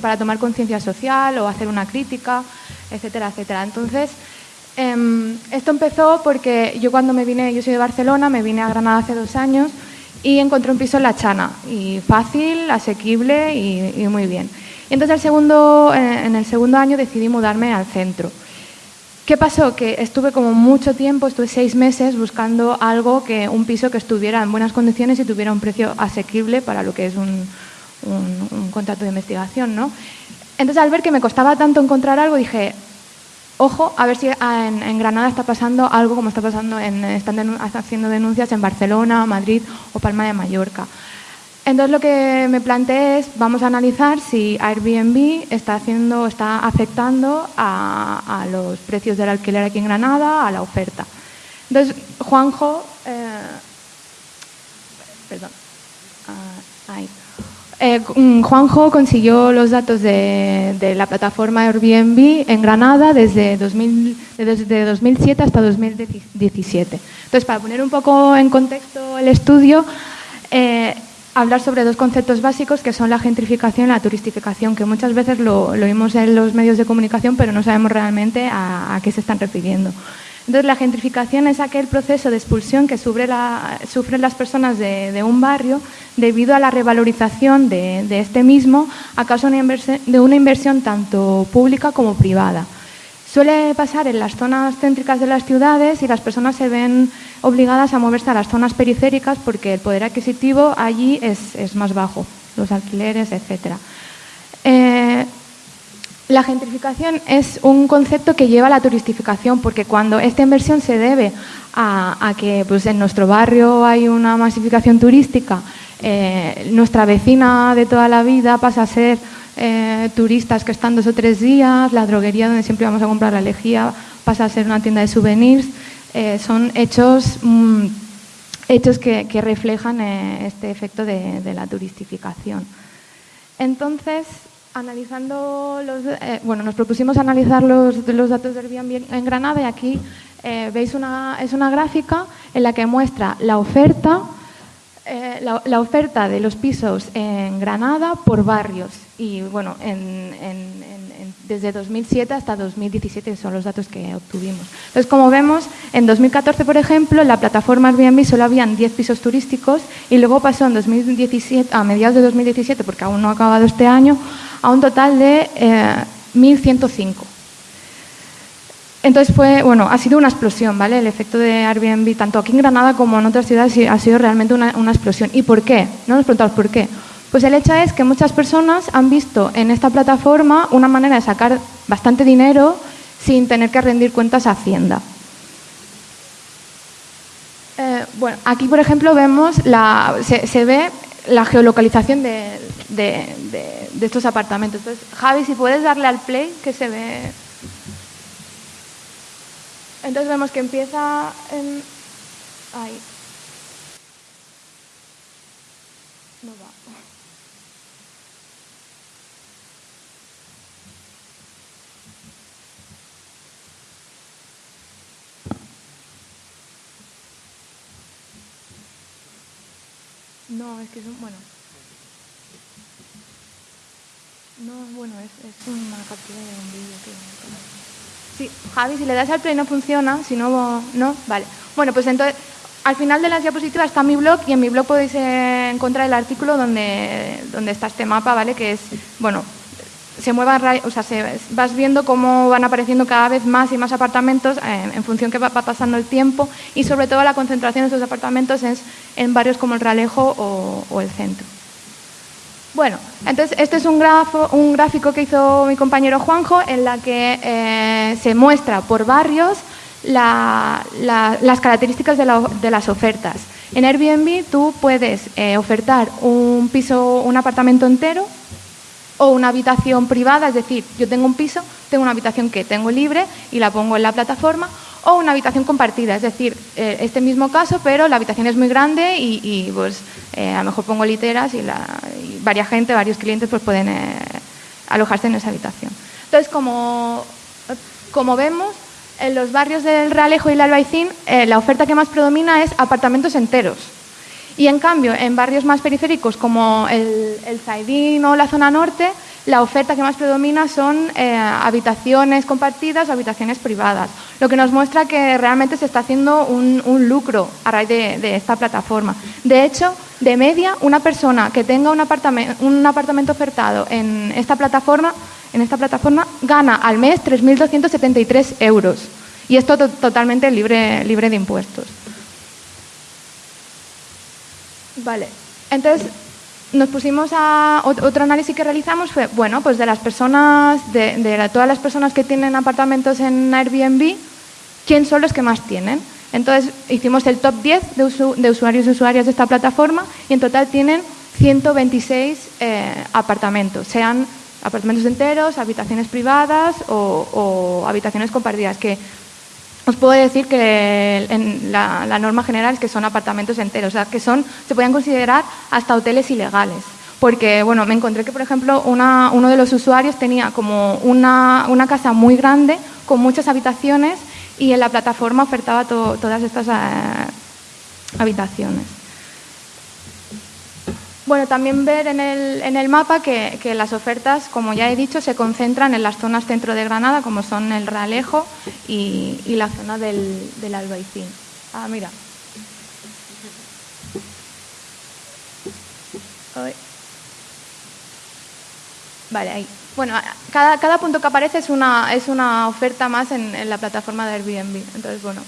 para tomar conciencia social o hacer una crítica, etcétera, etcétera. Entonces, em, esto empezó porque yo cuando me vine, yo soy de Barcelona, me vine a Granada hace dos años y encontré un piso en La Chana, y fácil, asequible y, muy bien. Y entonces el segundo, eh, en el segundo año decidí mudarme al centro. ¿Qué pasó? Que estuve como mucho tiempo, estuve seis meses buscando algo, que un piso que estuviera en buenas condiciones y tuviera un precio asequible para lo que es un, un, contrato de investigación, ¿no? Entonces, al ver que me costaba tanto encontrar algo, dije, ojo, a ver si en, Granada está pasando algo como está pasando, en, están haciendo denuncias en Barcelona, Madrid o Palma de Mallorca. Entonces lo que me planteé es, vamos a analizar si Airbnb está, haciendo, está afectando a, los precios del alquiler aquí en Granada, a la oferta. Entonces, Juanjo, eh, perdón, ah, ahí. Eh, mm, Juanjo consiguió los datos de, la plataforma Airbnb en Granada desde, 2007 hasta 2017. Entonces, para poner un poco en contexto el estudio, eh, hablar sobre dos conceptos básicos que son la gentrificación y la turistificación, que muchas veces lo, lo oímos en los medios de comunicación, pero no sabemos realmente a qué se están refiriendo. Entonces, la gentrificación es aquel proceso de expulsión que sufren las personas de, un barrio debido a la revalorización de, este mismo a causa de una inversión tanto pública como privada. Suele pasar en las zonas céntricas de las ciudades y las personas se ven obligadas a moverse a las zonas periféricas porque el poder adquisitivo allí es, más bajo, los alquileres, etc. La gentrificación es un concepto que lleva a la turistificación, porque cuando esta inversión se debe a, que pues, en nuestro barrio hay una masificación turística, eh, nuestra vecina de toda la vida pasa a ser eh, turistas que están dos o tres días, la droguería donde siempre vamos a comprar la lejía pasa a ser una tienda de souvenirs, eh, son hechos, mm, hechos que, reflejan este efecto de, de la turistificación. Entonces, Analizando los, eh, bueno, nos propusimos analizar los, los, datos del Airbnb en Granada y aquí eh, veis una, es una gráfica en la que muestra la oferta, eh, la, oferta de los pisos en Granada por barrios y bueno, desde 2007 hasta 2017 son los datos que obtuvimos. Entonces, como vemos, en 2014, por ejemplo, en la plataforma Airbnb solo habían 10 pisos turísticos y luego pasó en 2017, a mediados de 2017, porque aún no ha acabado este año, a un total de 1.105. Eh, Entonces fue, bueno, ha sido una explosión, ¿vale? El efecto de Airbnb, tanto aquí en Granada como en otras ciudades, ha sido realmente una, explosión. ¿Y por qué? No nos preguntamos por qué. Pues el hecho es que muchas personas han visto en esta plataforma una manera de sacar bastante dinero sin tener que rendir cuentas a Hacienda. Eh, bueno, aquí por ejemplo vemos, la, se ve la geolocalización de, estos apartamentos. Entonces, Javi, si puedes darle al play, que se ve... Entonces vemos que empieza en... Ahí. No va. No, es que es un, bueno. No, bueno, es, es una captura de un vídeo que... Sí, Javi, si le das al play no funciona, si no, no, vale. Bueno, pues entonces, al final de las diapositivas está mi blog y en mi blog podéis encontrar el artículo donde, donde está este mapa, ¿vale? Que es, bueno, se mueva, o sea, vas viendo cómo van apareciendo cada vez más y más apartamentos eh, en función que va, pasando el tiempo y sobre todo la concentración de estos apartamentos es en barrios como el Ralejo o, el centro. Bueno, entonces este es un, grafo, un, gráfico que hizo mi compañero Juanjo en la que eh, se muestra por barrios las características de, las ofertas. En Airbnb tú puedes eh, ofertar un piso, un apartamento entero o una habitación privada, es decir, yo tengo un piso, tengo una habitación que tengo libre y la pongo en la plataforma, o una habitación compartida, es decir, eh, este mismo caso, pero la habitación es muy grande y, pues eh, a lo mejor pongo literas y, varias gente, varios clientes pues pueden eh, alojarse en esa habitación. Entonces, como, como vemos, en los barrios del Realejo y el Albaicín, la oferta que más predomina es apartamentos enteros. Y en cambio, en barrios más periféricos como el, el Zaidín o la zona norte, la oferta que más predomina son eh, habitaciones compartidas o habitaciones privadas, lo que nos muestra que realmente se está haciendo un, lucro a raíz de, esta plataforma. De hecho, de media, una persona que tenga un apartamento, ofertado en esta plataforma, en esta plataforma gana al mes 3.273 euros y esto totalmente libre de impuestos. Vale, entonces nos pusimos a otro análisis que realizamos fue bueno pues de las personas de, todas las personas que tienen apartamentos en Airbnb quién son los que más tienen entonces hicimos el top 10 de, usuarios y usuarias de esta plataforma y en total tienen 126 eh, apartamentos sean apartamentos enteros habitaciones privadas o, o habitaciones compartidas que os puedo decir que en la, norma general es que son apartamentos enteros, o sea, que son, se pueden considerar hasta hoteles ilegales. Porque, bueno, me encontré que, por ejemplo, uno de los usuarios tenía como una, casa muy grande con muchas habitaciones y en la plataforma ofertaba todas estas eh, habitaciones. Bueno, también ver en el, mapa que, las ofertas, como ya he dicho, se concentran en las zonas centro de Granada, como son el Realejo y, la zona del, del, Albaicín. Ah, mira. Vale, ahí. Bueno, cada, punto que aparece es una, es una oferta más en, en la plataforma de Airbnb. Entonces, bueno,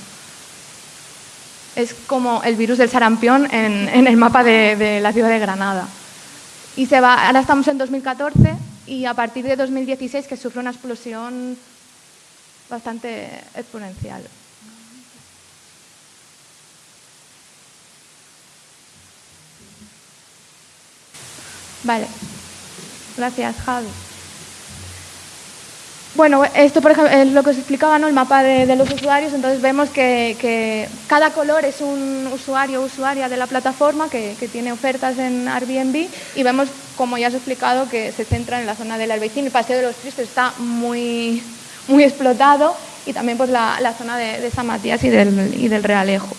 es como el virus del sarampión en, el mapa de, la ciudad de Granada. Y se va, ahora estamos en 2014 y a partir de 2016 que sufre una explosión bastante exponencial. Vale. Gracias, Javi. Bueno, esto por ejemplo es lo que os explicaba, ¿no? el mapa de, los usuarios, entonces vemos que, cada color es un usuario o usuaria de la plataforma que, tiene ofertas en Airbnb y vemos, como ya os he explicado, que se centra en la zona del Albaicín, el Paseo de los Tristes está muy, muy explotado y también pues, la, zona de, San Matías y del, y del Realejo.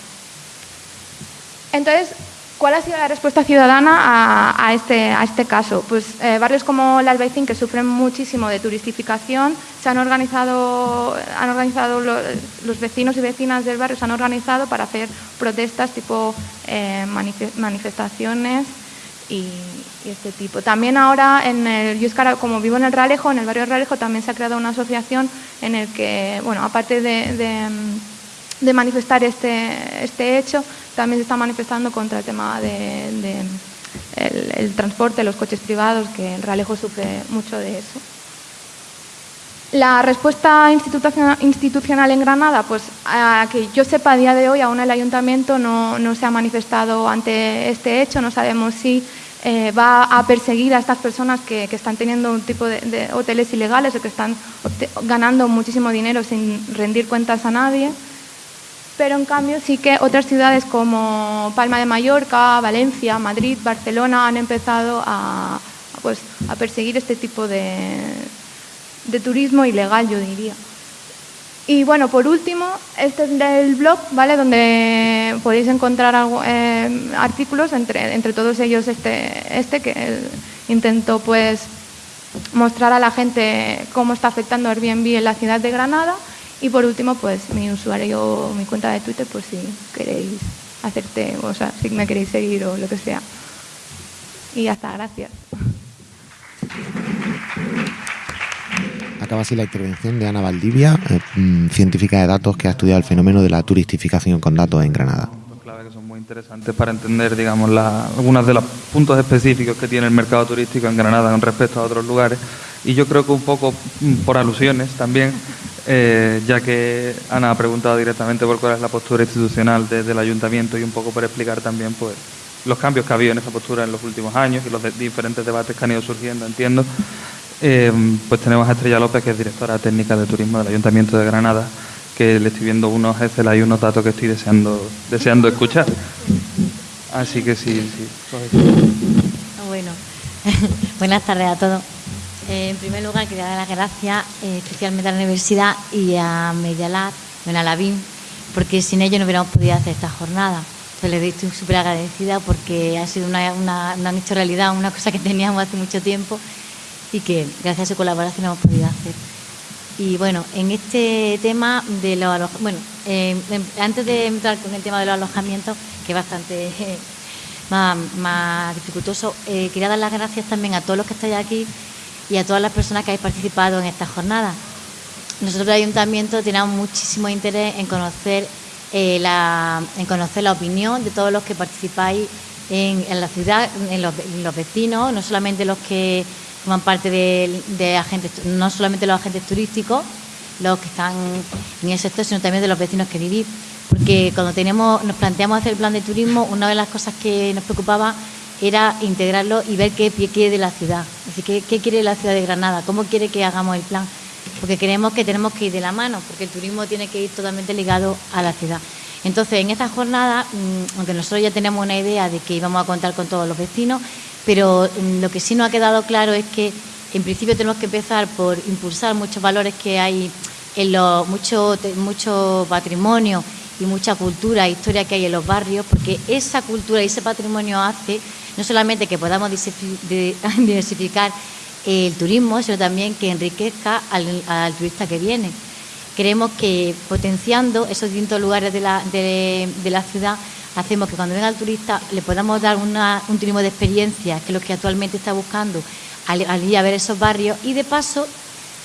Entonces, ¿Cuál ha sido la respuesta ciudadana a, este, a este, caso? Pues eh, barrios como el Albaicín, que sufren muchísimo de turistificación, se han organizado, han organizado los, vecinos y vecinas del barrio se han organizado para hacer protestas tipo eh, manifestaciones y, este tipo. También ahora, en el, yo como vivo en el Realejo, en el barrio Realejo también se ha creado una asociación en el que, bueno, aparte de, de manifestar este, este hecho, también se está manifestando contra el tema del el, transporte, los coches privados, que el Realejo sufre mucho de eso. La respuesta institucional en Granada, pues a que yo sepa a día de hoy aún el ayuntamiento no, se ha manifestado ante este hecho, no sabemos si eh, va a perseguir a estas personas que, están teniendo un tipo de, de, hoteles ilegales o que están ganando muchísimo dinero sin rendir cuentas a nadie pero en cambio sí que otras ciudades como Palma de Mallorca, Valencia, Madrid, Barcelona han empezado a, pues, a perseguir este tipo de, de turismo ilegal, yo diría. Y bueno, por último, este es del blog, ¿vale? Donde podéis encontrar eh, artículos, entre, entre todos ellos este, este que intento pues mostrar a la gente cómo está afectando Airbnb en la ciudad de Granada y por último, pues mi usuario, mi cuenta de Twitter, pues si queréis hacerte, o sea, si me queréis seguir o lo que sea. Y ya está, gracias. Acaba así la intervención de Ana Valdivia, eh, mm, científica de datos que ha estudiado el fenómeno de la turistificación con datos en Granada. Clave que son muy interesantes para entender, digamos, algunos de los puntos específicos que tiene el mercado turístico en Granada con respecto a otros lugares. Y yo creo que un poco mm, por alusiones también eh, ya que Ana ha preguntado directamente por cuál es la postura institucional del ayuntamiento y un poco por explicar también pues los cambios que ha habido en esa postura en los últimos años y los diferentes debates que han ido surgiendo, entiendo. Eh, pues tenemos a Estrella López, que es directora técnica de turismo del Ayuntamiento de Granada, que le estoy viendo unos Excel y unos datos que estoy deseando, deseando escuchar. Así que sí, sí. Bueno, buenas tardes a todos. En primer lugar, quería dar las gracias eh, especialmente a la universidad y a Medialab, a la BIM, porque sin ellos no hubiéramos podido hacer esta jornada. Entonces, les estoy súper agradecida porque ha sido una, una, han hecho realidad una cosa que teníamos hace mucho tiempo y que gracias a su colaboración hemos podido hacer. Y bueno, en este tema de los alojamientos, bueno, em, em, antes de entrar con el tema de los alojamientos, que es bastante más, dificultoso, eh, quería dar las gracias también a todos los que estáis aquí y a todas las personas que habéis participado en esta jornada. Nosotros, el Ayuntamiento, tenemos muchísimo interés en conocer, eh, la, en conocer la opinión de todos los que participáis en, la ciudad, en los, vecinos, no solamente los que forman parte de, agentes, no solamente los agentes turísticos, los que están en el sector, sino también de los vecinos que vivís. Porque cuando tenemos, nos planteamos hacer el plan de turismo, una de las cosas que nos preocupaba era integrarlo y ver qué quiere de la ciudad. Es decir, qué, quiere la ciudad de Granada, cómo quiere que hagamos el plan. Porque creemos que tenemos que ir de la mano, porque el turismo tiene que ir totalmente ligado a la ciudad. Entonces, en esta jornada, mm, aunque nosotros ya tenemos una idea de que íbamos a contar con todos los vecinos, pero mm, lo que sí nos ha quedado claro es que en principio tenemos que empezar por impulsar muchos valores que hay en los mucho, mucho patrimonio y mucha cultura e historia que hay en los barrios, porque esa cultura y ese patrimonio hace no solamente que podamos diversificar el turismo, sino también que enriquezca al turista que viene. Creemos que potenciando esos distintos lugares de la, de, la ciudad hacemos que cuando venga el turista le podamos dar un turismo de experiencia, que es lo que actualmente está buscando, al, ir a ver esos barrios y de paso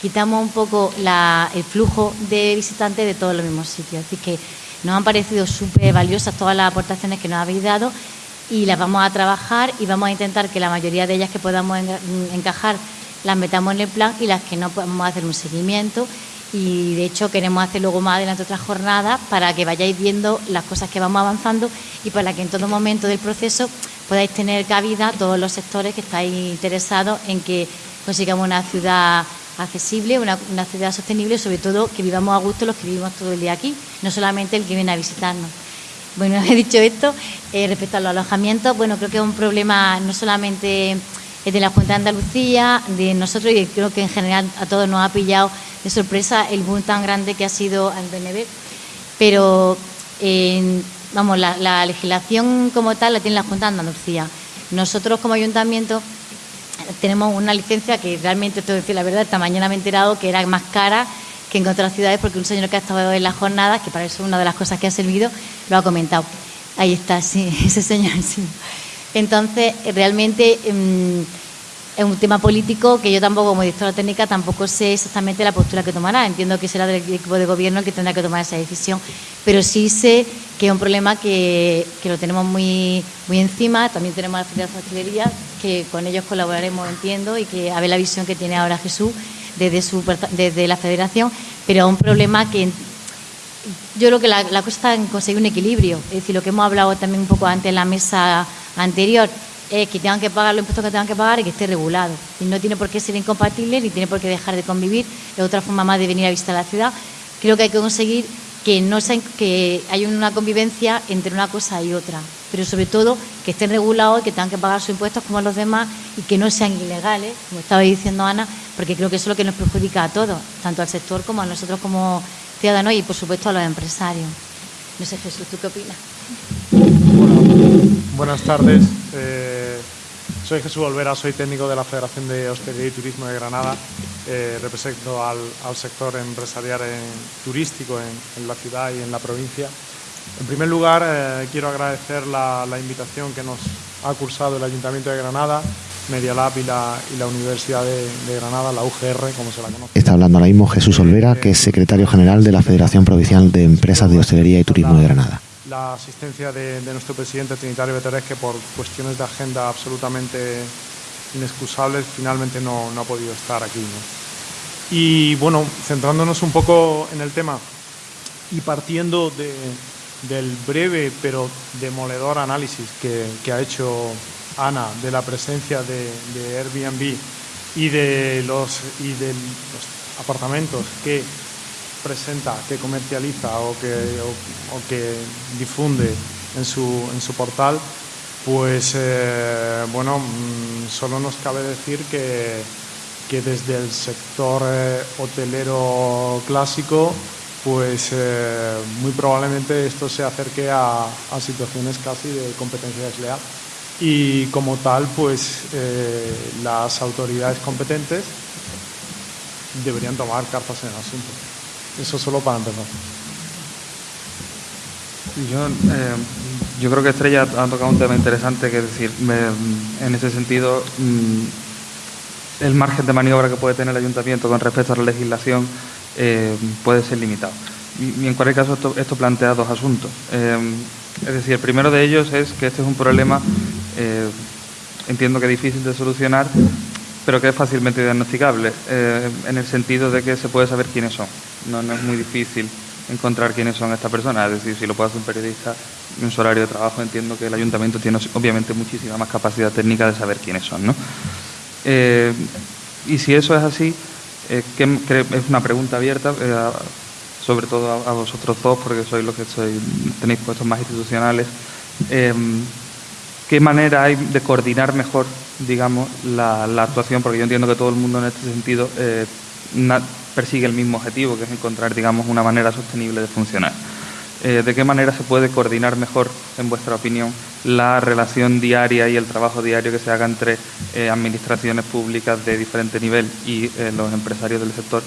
quitamos un poco el flujo de visitantes de todos los mismos sitios. Así que nos han parecido súper valiosas todas las aportaciones que nos habéis dado y las vamos a trabajar y vamos a intentar que la mayoría de ellas que podamos encajar las metamos en el plan y las que no podamos hacer un seguimiento y de hecho queremos hacer luego más adelante otras jornadas para que vayáis viendo las cosas que vamos avanzando y para que en todo momento del proceso podáis tener cabida todos los sectores que estáis interesados en que consigamos una ciudad accesible, una, ciudad sostenible y sobre todo que vivamos a gusto los que vivimos todo el día aquí, no solamente el que viene a visitarnos. Bueno, he dicho esto, eh, respecto a los alojamientos, bueno, creo que es un problema no solamente de la Junta de Andalucía, de nosotros y creo que en general a todos nos ha pillado de sorpresa el boom tan grande que ha sido el BNB. Pero, vamos, la, legislación como tal la tiene la Junta de Andalucía. Nosotros como ayuntamiento tenemos una licencia que realmente, te decir la verdad, esta mañana me he enterado que era más cara que en otras ciudades porque un señor que ha estado en las jornadas, que para eso es una de las cosas que ha servido, lo ha comentado. Ahí está, sí, ese señor, sí. Entonces, realmente... Em, es un tema político que yo tampoco, como directora técnica, tampoco sé exactamente la postura que tomará. Entiendo que será del equipo de gobierno el que tendrá que tomar esa decisión, pero sí sé que es un problema que, lo tenemos muy, muy encima. También tenemos la Federación de Hostelería, que con ellos colaboraremos, entiendo, y que a ver la visión que tiene ahora Jesús desde, su, desde la Federación, pero es un problema que yo creo que la, la cosa está en conseguir un equilibrio. Es decir, lo que hemos hablado también un poco antes en la mesa anterior es que tengan que pagar los impuestos que tengan que pagar y que esté regulado. Y no tiene por qué ser incompatible ni tiene por qué dejar de convivir. Es otra forma más de venir a visitar la ciudad. Creo que hay que conseguir que, no sea, que haya una convivencia entre una cosa y otra. Pero sobre todo que estén regulados y que tengan que pagar sus impuestos como los demás y que no sean ilegales, como estaba diciendo Ana, porque creo que eso es lo que nos perjudica a todos, tanto al sector como a nosotros como ciudadanos y por supuesto a los empresarios. No sé, Jesús, ¿tú qué opinas? buenas tardes. Eh, soy Jesús Olvera, soy técnico de la Federación de Hostelería y Turismo de Granada. Eh, represento al, sector empresarial turístico en, la ciudad y en la provincia. En primer lugar, eh, quiero agradecer la, invitación que nos ha cursado el Ayuntamiento de Granada, Media Lab y la, Universidad de, de, Granada, la UGR, como se la conoce. Está hablando ahora mismo Jesús Olvera, que es secretario general de la Federación Provincial de Empresas de Hostelería y Turismo de Granada la asistencia de, nuestro presidente Trinitario Beteres, que por cuestiones de agenda absolutamente inexcusables finalmente no, ha podido estar aquí. Y bueno, centrándonos un poco en el tema y partiendo del breve pero demoledor análisis que, ha hecho Ana de la presencia de, Airbnb y de los, y de los apartamentos que presenta, que comercializa o que, o, que difunde en su, en su portal, pues eh, bueno, mm, solo nos cabe decir que, que desde el sector eh, hotelero clásico, pues eh, muy probablemente esto se acerque a, situaciones casi de competencia desleal. y como tal, pues eh, las autoridades competentes deberían tomar cartas en el asunto. Eso solo para empezar. Yo, eh, yo creo que Estrella ha tocado un tema interesante, que es decir, en ese sentido, mm, el margen de maniobra que puede tener el ayuntamiento con respecto a la legislación eh, puede ser limitado. Y, en cualquier caso, esto, plantea dos asuntos. Eh, es decir, el primero de ellos es que este es un problema, entiendo que difícil de solucionar, pero que es fácilmente diagnosticable, en el sentido de que se puede saber quiénes son. no es muy difícil encontrar quiénes son estas personas. Es decir, si lo puede hacer un periodista en su horario de trabajo, entiendo que el ayuntamiento tiene obviamente muchísima más capacidad técnica de saber quiénes son. ¿no? Eh, y si eso es así, eh, es una pregunta abierta, eh, sobre todo a, vosotros dos, porque sois los que tenéis puestos más institucionales. ¿Qué manera hay de coordinar mejor, digamos, la, la, actuación? Porque yo entiendo que todo el mundo en este sentido persigue el mismo objetivo, que es encontrar, digamos, una manera sostenible de funcionar. Eh, ¿De qué manera se puede coordinar mejor, en vuestra opinión, la relación diaria y el trabajo diario que se haga entre eh, administraciones públicas de diferente nivel y eh, los empresarios del sector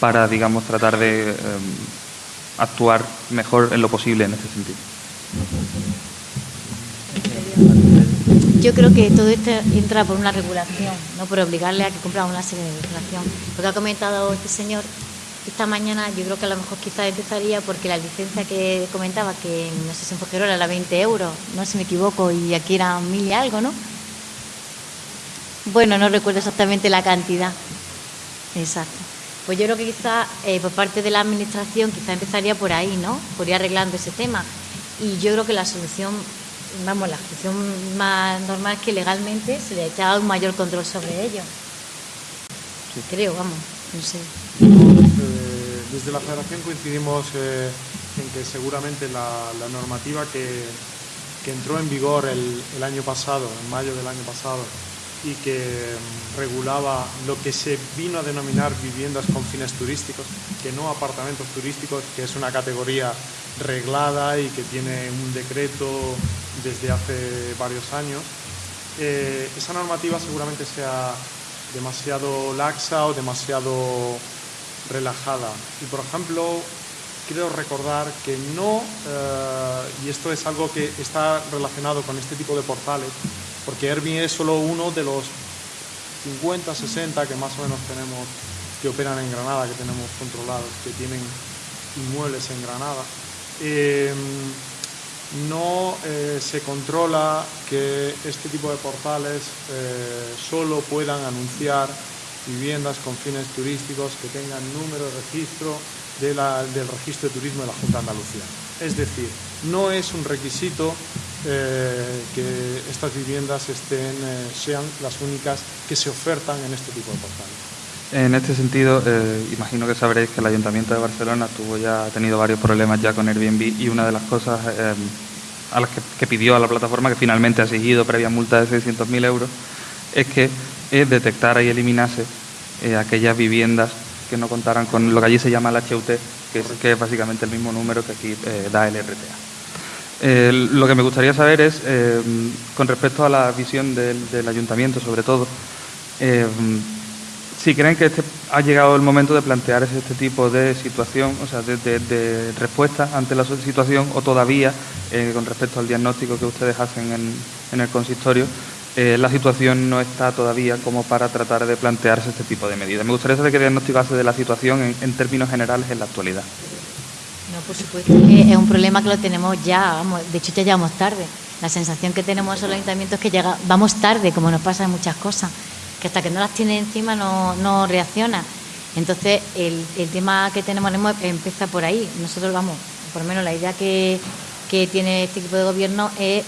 para, digamos, tratar de actuar mejor en lo posible en ese sentido? Yo creo que todo esto entra por una regulación, no por obligarle a que cumpla una serie de legislación. Lo que ha comentado este señor esta mañana, yo creo que a lo mejor quizás empezaría porque la licencia que comentaba, que no sé si en Fujerola era 20 euros, no sé si me equivoco, y aquí era mil y algo, ¿no? Bueno, no recuerdo exactamente la cantidad. Exacto. Pues yo creo que quizás eh, por parte de la Administración quizás empezaría por ahí, ¿no? Por ir arreglando ese tema. Y yo creo que la solución vamos, la función más normal es que legalmente se le haya un mayor control sobre ello. Creo, vamos, no sé. Desde la Federación coincidimos eh, en que seguramente la, normativa que, entró en vigor el, el, año pasado, en mayo del año pasado, y que mm, regulaba lo que se vino a denominar viviendas con fines turísticos, que no apartamentos turísticos, que es una categoría reglada y que tiene un decreto desde hace varios años. Eh, esa normativa seguramente sea demasiado laxa o demasiado relajada. Y por ejemplo, quiero recordar que no, eh, y esto es algo que está relacionado con este tipo de portales, porque Airbnb es solo uno de los 50, 60 que más o menos tenemos que operan en Granada, que tenemos controlados, que tienen inmuebles en Granada. Em, no eh, se controla que este tipo de portales eh, solo puedan anunciar viviendas con fines turísticos que tengan número de registro del registro de turismo de la Junta de Andalucía. Es decir, no es un requisito eh, que estas viviendas estén, sean las únicas que se ofertan en este tipo de portales. En este sentido, eh, imagino que sabréis que el Ayuntamiento de Barcelona tuvo ya, ha tenido varios problemas ya con Airbnb y una de las cosas eh, a las que, pidió a la plataforma, que finalmente ha seguido previa multa de 600.000 euros, es que eh, detectara y eliminase aquellas viviendas que no contaran con lo que allí se llama el HUT, que es, que es básicamente el mismo número que aquí da el RTA. lo que me gustaría saber es, con respecto a la visión del, del ayuntamiento, sobre todo, si creen que este, ha llegado el momento de plantear este tipo de situación, o sea, de, respuesta ante la situación, o todavía, eh, con respecto al diagnóstico que ustedes hacen en, el consistorio, eh, la situación no está todavía como para tratar de plantearse este tipo de medidas. Me gustaría saber qué diagnóstico hace de la situación en, términos generales en la actualidad. No, por supuesto que es un problema que lo tenemos ya, vamos, de hecho ya llegamos tarde. La sensación que tenemos en los ayuntamientos es que llega, vamos tarde, como nos pasa en muchas cosas que hasta que no las tiene encima no, reacciona. Entonces, el, tema que tenemos empieza por ahí. Nosotros vamos, por lo menos la idea que, que tiene este equipo de gobierno es,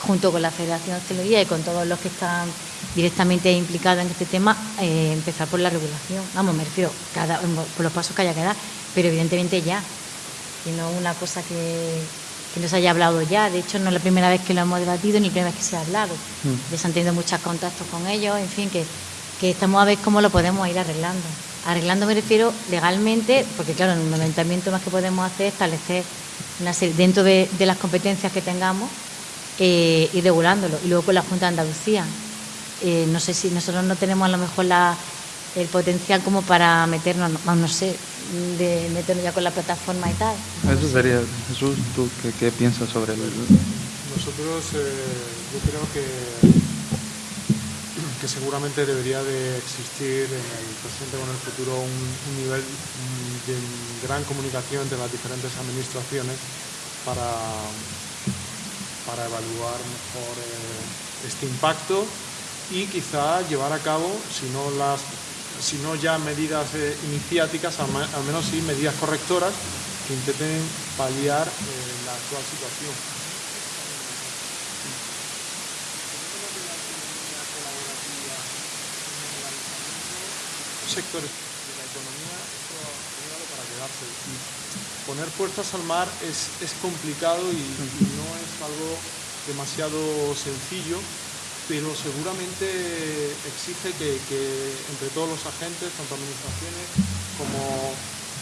junto con la Federación de Hostelería y con todos los que están directamente implicados en este tema, eh, empezar por la regulación. Vamos, me refiero cada, por los pasos que haya que dar, pero evidentemente ya. Y no una cosa que, que no se haya hablado ya. De hecho, no es la primera vez que lo hemos debatido ni la primera vez que se ha hablado. Mm. Ya se han tenido muchos contactos con ellos, en fin, que, que estamos a ver cómo lo podemos ir arreglando. Arreglando me refiero legalmente, porque claro, en un ayuntamiento más que podemos hacer es establecer una serie, dentro de, las competencias que tengamos, eh, ir regulándolo. Y luego con la Junta de Andalucía. Eh, no sé si nosotros no tenemos a lo mejor la, el potencial como para meternos, no, sé, de meternos ya con la plataforma y tal. Eso sería, Jesús, ¿tú qué, piensas sobre el...? Nosotros, yo creo que que seguramente debería de existir en el presente o en el futuro un, nivel de gran comunicación entre las diferentes administraciones para, para evaluar mejor eh, este impacto y quizá llevar a cabo, si no, las, si no ya medidas eh, iniciáticas, al, menos sí medidas correctoras que intenten paliar eh, la actual situación. sectores de la economía esto ha llegado para quedarse. Poner puertas al mar es, es complicado y, no es algo demasiado sencillo, pero seguramente exige que, entre todos los agentes, tanto administraciones como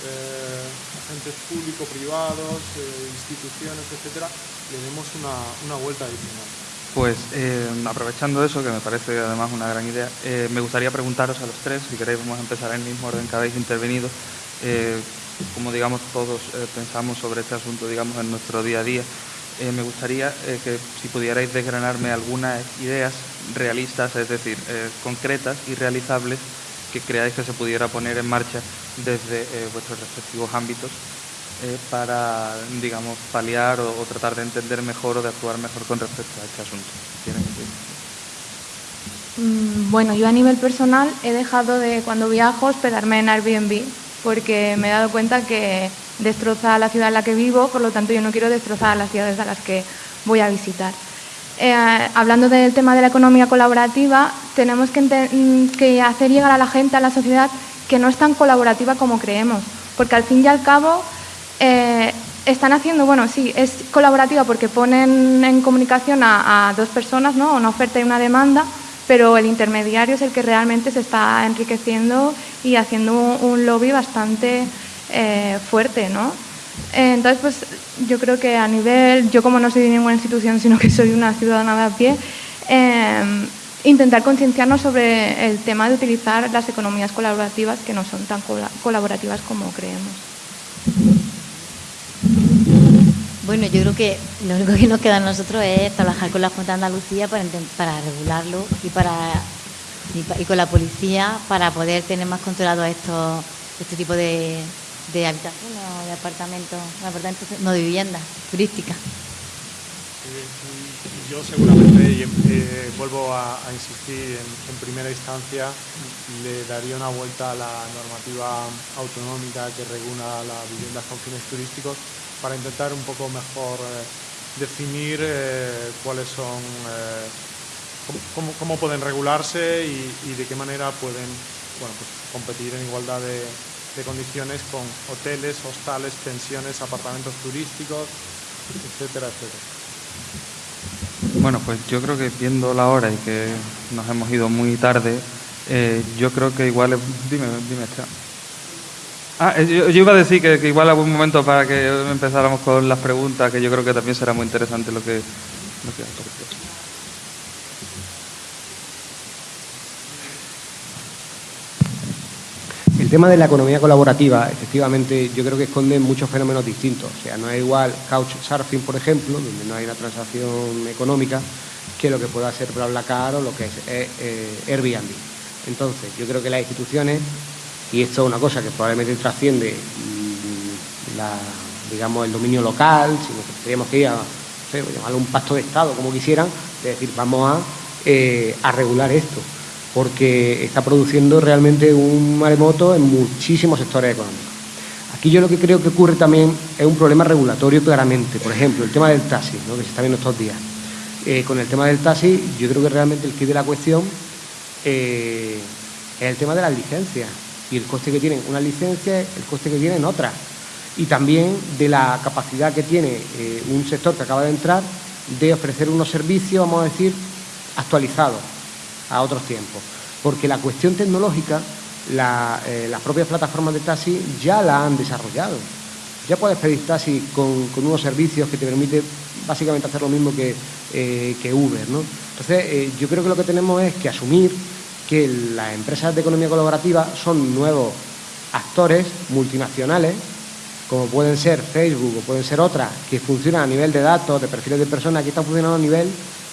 eh, agentes público-privados, eh, instituciones, etcétera, le demos una, una vuelta adicional. Pues eh, aprovechando eso, que me parece además una gran idea, me gustaría preguntaros a los tres, si queréis vamos a empezar en el mismo orden que habéis intervenido, como digamos todos pensamos sobre este asunto digamos en nuestro día a día, me gustaría que si pudierais desgranarme algunas ideas realistas, es decir, concretas y realizables que creáis que se pudiera poner en marcha desde vuestros respectivos ámbitos eh, para, digamos, paliar o, tratar de entender mejor o de actuar mejor con respecto a este asunto? Mm, bueno, yo a nivel personal he dejado de, cuando viajo, hospedarme en Airbnb, porque me he dado cuenta que destroza la ciudad en la que vivo, por lo tanto yo no quiero destrozar las ciudades a las que voy a visitar. Eh, hablando del tema de la economía colaborativa, tenemos que, mm, que, hacer llegar a la gente, a la sociedad, que no es tan colaborativa como creemos, porque al fin y al cabo eh, están haciendo, bueno, sí, es colaborativa porque ponen en comunicación a, dos personas, ¿no? Una oferta y una demanda, pero el intermediario es el que realmente se está enriqueciendo y haciendo un, lobby bastante eh, fuerte, ¿no? entonces, pues yo creo que a nivel, yo como no soy de ninguna institución, sino que soy una ciudadana de a pie, em, intentar concienciarnos sobre el tema de utilizar las economías colaborativas que no son tan colaborativas como creemos. Bueno, yo creo que lo único que nos queda a nosotros es trabajar con la Junta de Andalucía para, regularlo y para y, con la policía para poder tener más controlado estos este tipo de, habitaciones o de apartamentos, apartamentos no de viviendas turísticas. Yo seguramente, eh, vuelvo a, insistir, en, primera instancia le daría una vuelta a la normativa autonómica que regula las viviendas con fines turísticos para intentar un poco mejor eh, definir eh, cuáles son, eh, cómo, pueden regularse y, de qué manera pueden bueno, pues, competir en igualdad de, condiciones con hoteles, hostales, pensiones, apartamentos turísticos, etcétera, etcétera. Bueno, pues yo creo que viendo la hora y que nos hemos ido muy tarde, yo creo que igual... Dime, dime, Ah, eh, yo, iba a decir que, igual algún momento para que empezáramos con las preguntas, que yo creo que también será muy interesante lo que... Lo que el tema de la economía colaborativa, efectivamente, yo creo que esconde muchos fenómenos distintos. O sea, no es igual Couchsurfing, por ejemplo, donde no hay una transacción económica, que lo que pueda ser BlaBlaCar o lo que es eh, eh, Airbnb. Entonces, yo creo que las instituciones y esto es una cosa que probablemente trasciende mm, digamos, el dominio local, sino que tendríamos que ir a llamarlo un pacto de Estado, como quisieran, es decir, vamos a, eh, a regular esto, porque está produciendo realmente un maremoto en muchísimos sectores económicos. Aquí yo lo que creo que ocurre también es un problema regulatorio claramente. Por ejemplo, el tema del taxi, que se está viendo estos días. Eh, con el tema del taxi, yo creo que realmente el kit de la cuestión eh, es el tema de las licencias y el coste que tienen una licencia, el coste que tienen otra. Y también de la capacidad que tiene eh, un sector que acaba de entrar de ofrecer unos servicios, vamos a decir, actualizados a otros tiempos. Porque la cuestión tecnológica, eh, las propias plataformas de taxi ya la han desarrollado. ya puedes pedir taxi con, unos servicios que te permiten básicamente hacer lo mismo que, eh, que Uber. ¿no? Entonces, yo creo que lo que tenemos es que asumir que las empresas de economía colaborativa son nuevos actores multinacionales, como pueden ser Facebook o pueden ser otras, que funcionan a nivel de datos, de perfiles de personas, que están funcionando a nivel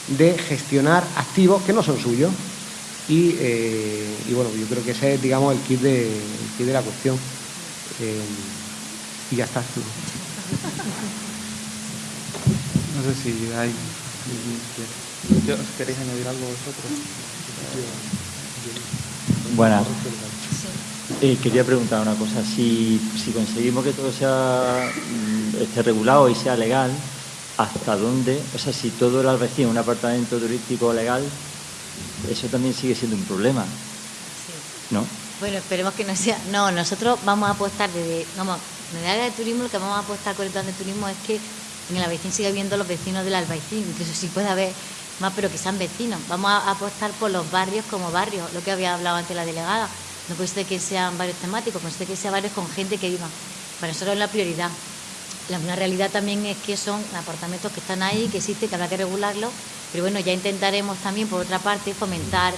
de gestionar activos que no son suyos. Y, eh, bueno, yo creo que ese es, digamos, el kit de, de la cuestión. Eh, y ya está. No sé si hay... ¿Queréis añadir algo vosotros? Bueno, eh, quería preguntar una cosa. Si, si conseguimos que todo sea mm, esté regulado y sea legal, ¿hasta dónde? O sea, si todo el albacín un apartamento turístico legal, eso también sigue siendo un problema. ¿No? Bueno, esperemos que no sea. No, nosotros vamos a apostar desde. Vamos, en el área de turismo, lo que vamos a apostar con el plan de turismo es que en el Albaicín siga viendo los vecinos del Albaicín. Incluso si puede haber más, pero que sean vecinos. Vamos a apostar por los barrios como barrios, lo que había hablado antes la delegada. No puede ser que sean barrios temáticos, puede ser que sean barrios con gente que viva. Para nosotros es la prioridad. La, una realidad también es que son apartamentos que están ahí, que existen, que habrá que regularlos, pero bueno, ya intentaremos también, por otra parte, fomentar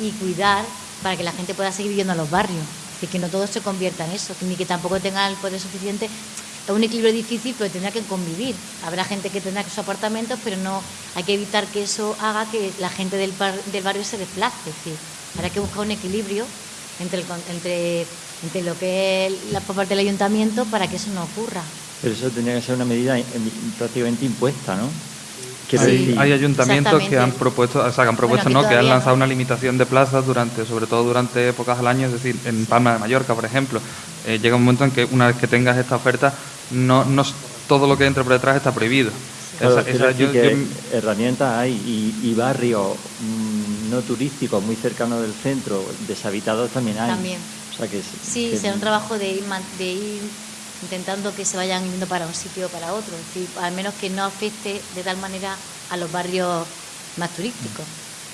y cuidar para que la gente pueda seguir viviendo en los barrios. y que no todo se convierta en eso, ni que tampoco tenga el poder suficiente es un equilibrio difícil, pero tendrá que convivir. Habrá gente que tendrá sus apartamentos, pero no hay que evitar que eso haga que la gente del, del barrio se desplace. Es decir, habrá que buscar un equilibrio entre, entre, entre lo que es la por parte del ayuntamiento para que eso no ocurra. Pero eso tendría que ser una medida prácticamente impuesta, ¿no? hay ayuntamientos que han propuesto, o sea, que han propuesto no, que han lanzado una limitación de plazas durante, sobre todo durante épocas al año, es decir, en Palma de Mallorca, por ejemplo, eh, llega un momento en que una vez que tengas esta oferta, no, no todo lo que entre por detrás está prohibido. herramientas hay y, barrios mm, no turísticos muy cercanos del centro, deshabitados también hay. También. sí, será un trabajo de ir, de ir intentando que se vayan yendo para un sitio o para otro, es decir, al menos que no afecte de tal manera a los barrios más turísticos,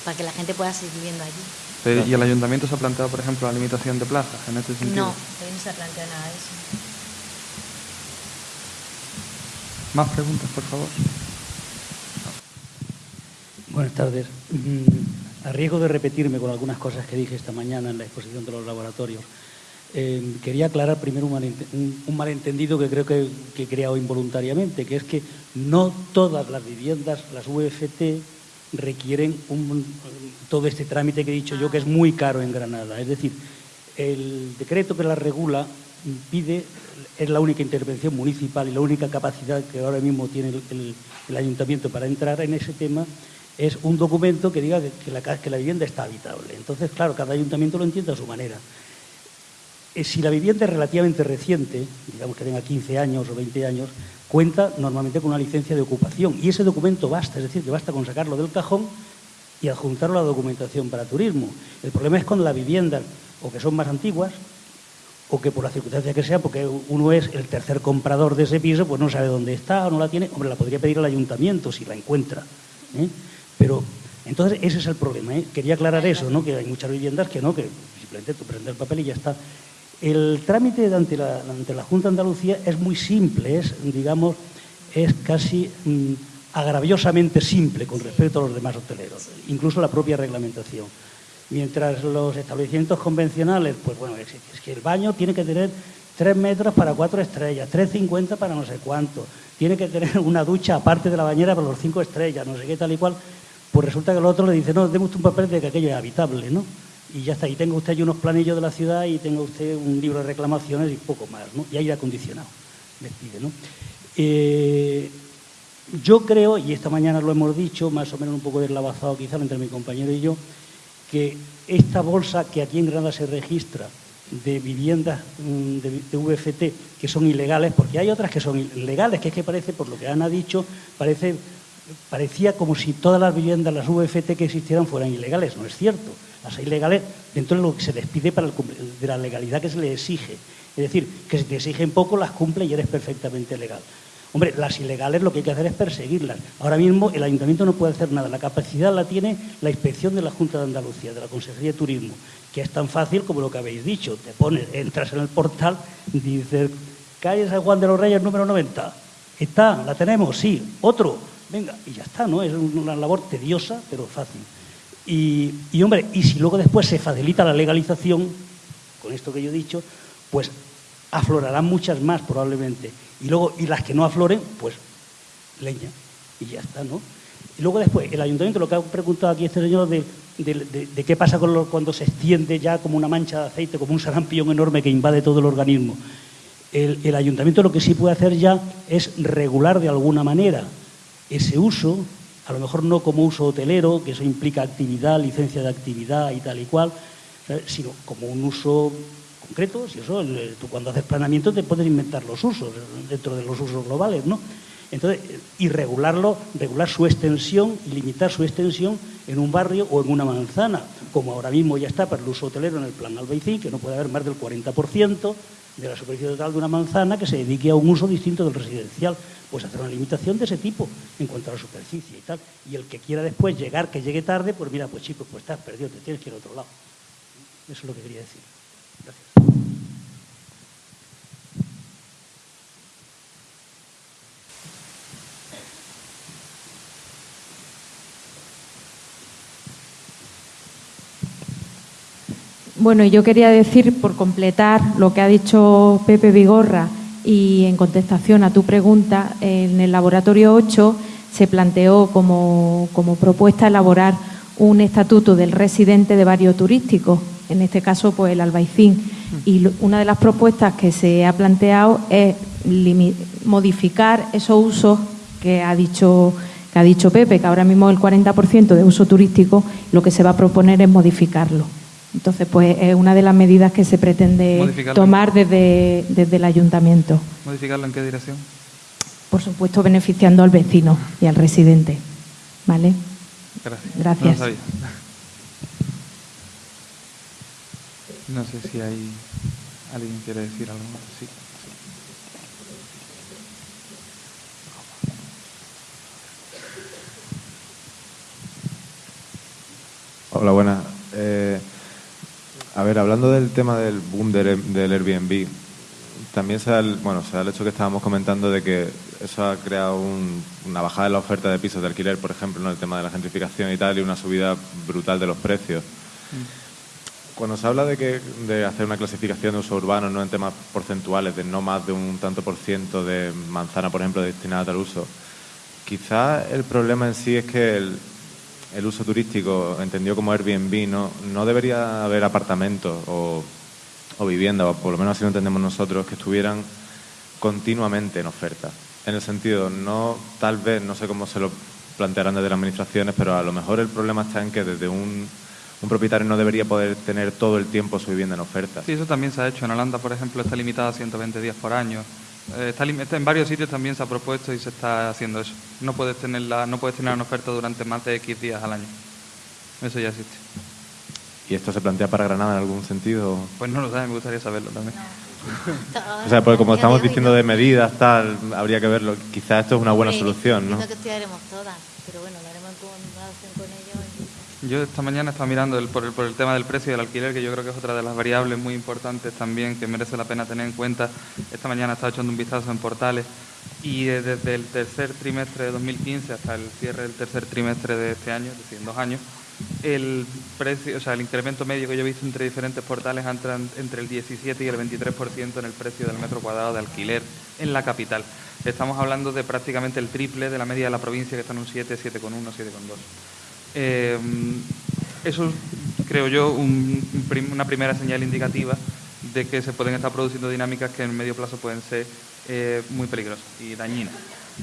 para que la gente pueda seguir viviendo allí. ¿Y el ayuntamiento se ha planteado, por ejemplo, la limitación de plazas en este sentido? No, no se ha planteado nada de eso. Más preguntas, por favor. Buenas tardes. Mm, a riesgo de repetirme con algunas cosas que dije esta mañana en la exposición de los laboratorios, eh, quería aclarar primero un, malentendido que creo que, he creado involuntariamente, que es que no todas las viviendas, las UFT, requieren todo este trámite que he dicho yo, que es muy caro en Granada. Es decir, el decreto que la regula pide, es la única intervención municipal y la única capacidad que ahora mismo tiene el, ayuntamiento para entrar en ese tema, es un documento que diga que la, que la vivienda está habitable. Entonces, claro, cada ayuntamiento lo entiende a su manera. Eh, si la vivienda es relativamente reciente, digamos que tenga 15 años o 20 años, cuenta normalmente con una licencia de ocupación y ese documento basta, es decir, que basta con sacarlo del cajón y adjuntarlo a la documentación para turismo. El problema es con las viviendas o que son más antiguas o que por la circunstancia que sea, porque uno es el tercer comprador de ese piso, pues no sabe dónde está o no la tiene, hombre, la podría pedir al ayuntamiento si la encuentra. ¿eh? Pero entonces ese es el problema. ¿eh? Quería aclarar eso, ¿no? que hay muchas viviendas que no, que simplemente tú prendes el papel y ya está. El trámite ante la, Junta de Andalucía es muy simple, es, digamos, es casi mm, agraviosamente simple con respecto a los demás hoteleros, incluso la propia reglamentación. Mientras los establecimientos convencionales, pues bueno, es, que el baño tiene que tener tres metros para cuatro estrellas, 3,50 para no sé cuánto, tiene que tener una ducha aparte de la bañera para los cinco estrellas, no sé qué tal y cual, pues resulta que el otro le dice, no, demos un papel de que aquello es habitable, ¿no? Y ya está. Y tenga usted ahí unos planillos de la ciudad y tenga usted un libro de reclamaciones y poco más, ¿no? Y aire acondicionado, les pide, ¿no? Eh, yo creo, y esta mañana lo hemos dicho, más o menos un poco deslavazado quizá entre mi compañero y yo, que esta bolsa que aquí en Granada se registra de viviendas mm, de, VFT que son ilegales, porque hay otras que son ilegales, que es que parece, por lo que Ana ha dicho, parece, parecía como si todas las viviendas, las VFT que existieran fueran ilegales. No es cierto las ilegales dentro de lo que se les pide para el, de la legalidad que se le exige. Es decir, que si te exigen poco, las cumple y eres perfectamente legal. Hombre, las ilegales lo que hay que hacer es perseguirlas. Ahora mismo el ayuntamiento no puede hacer nada. La capacidad la tiene la inspección de la Junta de Andalucía, de la Consejería de Turismo, que es tan fácil como lo que habéis dicho. Te pones, entras en el portal, dices calle San Juan de los Reyes número 90. Está, la tenemos, sí. Otro, venga, y ya está, ¿no? Es una labor tediosa, pero fácil. Y, hombre, y si luego después se facilita la legalización, con esto que yo he dicho, pues aflorarán muchas más probablemente. Y luego, y las que no afloren, pues leña. Y ya está, ¿no? Y luego después, el ayuntamiento, lo que ha preguntado aquí este señor de, qué pasa con cuando se extiende ya como una mancha de aceite, como un sarampión enorme que invade todo el organismo. El ayuntamiento lo que sí puede hacer ya es regular de alguna manera ese uso, a lo mejor no como uso hotelero, que eso implica actividad, licencia de actividad y tal y cual, sino como un uso concreto. Si eso, tú cuando haces planeamiento te puedes inventar los usos dentro de los usos globales, ¿no? Entonces, y regularlo, regular su extensión y limitar su extensión en un barrio o en una manzana, como ahora mismo ya está para el uso hotelero en el plan Albaicín, que no puede haber más del 40% de la superficie total de una manzana que se dedique a un uso distinto del residencial. Pues hacer una limitación de ese tipo en cuanto a la superficie y tal. Y el que quiera después llegar, que llegue tarde, pues mira, pues chicos, pues estás perdido, te tienes que ir a otro lado. Eso es lo que quería decir. Bueno, yo quería decir, por completar lo que ha dicho Pepe Vigorra y en contestación a tu pregunta, en el laboratorio 8 se planteó como, propuesta elaborar un estatuto del residente de barrio turístico, en este caso pues el Albaicín. Y una de las propuestas que se ha planteado es modificar esos usos que ha dicho que ha dicho Pepe, que ahora mismo el 40% de uso turístico, lo que se va a proponer es modificarlo. Entonces, pues es una de las medidas que se pretende tomar desde, desde el ayuntamiento. ¿Modificarlo en qué dirección? Por supuesto, beneficiando al vecino y al residente. ¿Vale? Gracias. Gracias. No, sé si hay alguien que quiere decir algo más. Sí. Hola, buenas. Eh, a ver, hablando del tema del boom del, Airbnb, también se da, el, bueno, se da el hecho que estábamos comentando de que eso ha creado una bajada en la oferta de pisos de alquiler, por ejemplo, en el tema de la gentrificación y tal, y una subida brutal de los precios. Mm. Cuando se habla de, que, de hacer una clasificación de uso urbano, no en temas porcentuales, de no más de un tanto por ciento de manzana, por ejemplo, destinada a tal uso, quizás el problema en sí es que el, el uso turístico entendido como Airbnb, no, no debería haber apartamentos o, o viviendas, o por lo menos así lo entendemos nosotros, que estuvieran continuamente en oferta. En el sentido, no tal vez, no sé cómo se lo plantearán desde las administraciones, pero a lo mejor el problema está en que desde un, un propietario no debería poder tener todo el tiempo su vivienda en oferta. Sí, eso también se ha hecho. En Holanda, por ejemplo, está limitada a 120 días por año. Eh, está, en varios sitios también se ha propuesto y se está haciendo eso. No puedes tener la, no puedes tener una oferta durante más de X días al año. Eso ya existe. ¿Y esto se plantea para Granada en algún sentido? Pues no lo sé, me gustaría saberlo también. o sea, porque como estamos diciendo de medidas, tal, habría que verlo. Quizás esto es una buena solución, ¿no? que estudiaremos todas, pero bueno, lo haremos con ellos. Yo esta mañana estaba mirando el, por, el, por, el, tema del precio del alquiler, que yo creo que es otra de las variables muy importantes también que merece la pena tener en cuenta. Esta mañana estaba echando un vistazo en portales y desde el tercer trimestre de 2015 hasta el cierre del tercer trimestre de este año, es decir, en dos años, el precio, o sea, el incremento medio que yo he visto entre diferentes portales entra entre el 17 y el 23% en el precio del metro cuadrado de alquiler en la capital. Estamos hablando de prácticamente el triple de la media de la provincia, que está en un 7, 7,1, 7,2. Eh, eso creo yo una primera señal indicativa de que se pueden estar produciendo dinámicas que en medio plazo pueden ser eh, muy peligrosas y dañinas.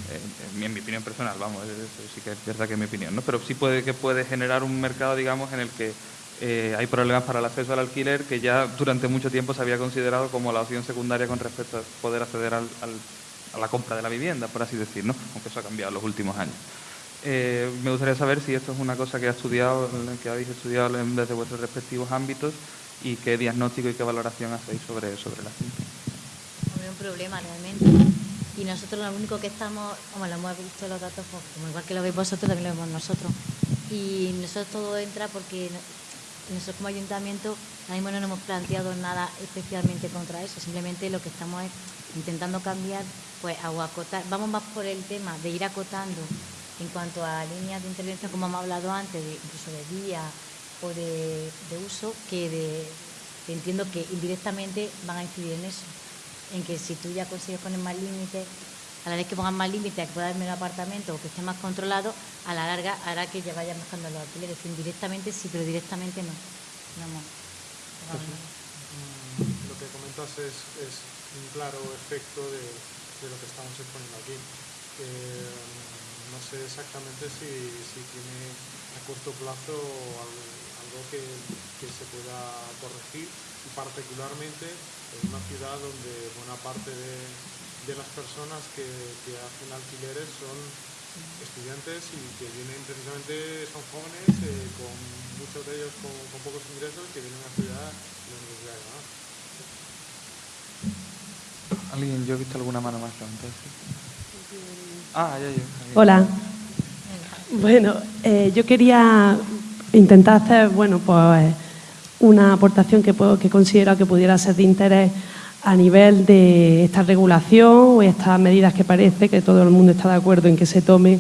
Eh, en mi opinión personal, vamos, eso sí que es verdad que es mi opinión, ¿no? pero sí puede que puede generar un mercado, digamos, en el que hay problemas para el acceso al alquiler que ya durante mucho tiempo se había considerado como la opción secundaria con respecto a poder acceder a la compra de la vivienda, por así decir, ¿no? aunque eso ha cambiado en los últimos años. Eh, me gustaría saber si esto es una cosa que ha estudiado, que habéis estudiado desde vuestros respectivos ámbitos y qué diagnóstico y qué valoración hacéis sobre, sobre la cinta. Es un problema realmente. Y nosotros lo único que estamos, como lo hemos visto los datos, pues, como igual que lo veis vosotros, también lo vemos nosotros. Y nosotros todo entra porque nosotros como ayuntamiento ahora mismo no nos hemos planteado nada especialmente contra eso, simplemente lo que estamos es intentando cambiar, pues a acotar, vamos más por el tema de ir acotando en cuanto a líneas de intervención, como hemos hablado antes, incluso de vía o de, uso, que de, entiendo que indirectamente van a incidir en eso, en que si tú ya consigues poner más límites, a la vez que pongan más límites, que pueda haber menos apartamento o que esté más controlado, a la larga hará que ya vayan bajando los alquileres. Indirectamente sí, pero directamente no. Lo que comentas es, un claro efecto de, lo que estamos exponiendo aquí. No sé exactamente si, tiene a corto plazo algo, que, se pueda corregir y particularmente en una ciudad donde buena parte de, las personas que, que hacen alquileres son estudiantes y que vienen precisamente, son jóvenes, eh, con muchos de ellos con, pocos ingresos, que vienen a estudiar en la Universidad de Granada. ¿Alguien? Yo he visto alguna mano más levantada. Ah. Hola. Bueno, eh, yo quería intentar hacer, bueno, pues una aportación que, puedo, que considero que pudiera ser de interés a nivel de esta regulación o estas medidas que parece que todo el mundo está de acuerdo en que se tome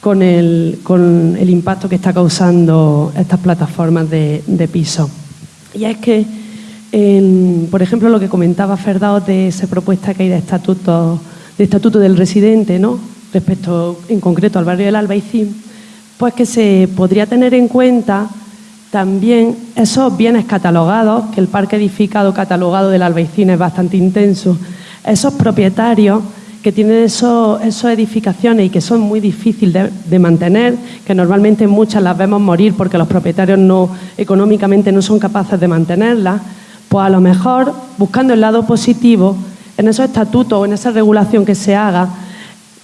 con el, con el impacto que está causando estas plataformas de, de pisos. Y es que, por ejemplo, lo que comentaba Ferdao de esa propuesta que hay de estatuto, de estatuto del residente, ¿no? Respecto en concreto al barrio del Albaicín, pues que se podría tener en cuenta también esos bienes catalogados, que el parque edificado catalogado del Albaicín es bastante intenso, esos propietarios que tienen esos, edificaciones y que son muy difíciles de, mantener, que normalmente muchas las vemos morir porque los propietarios no, económicamente no son capaces de mantenerlas, pues a lo mejor, buscando el lado positivo, en esos estatutos o en esa regulación que se haga,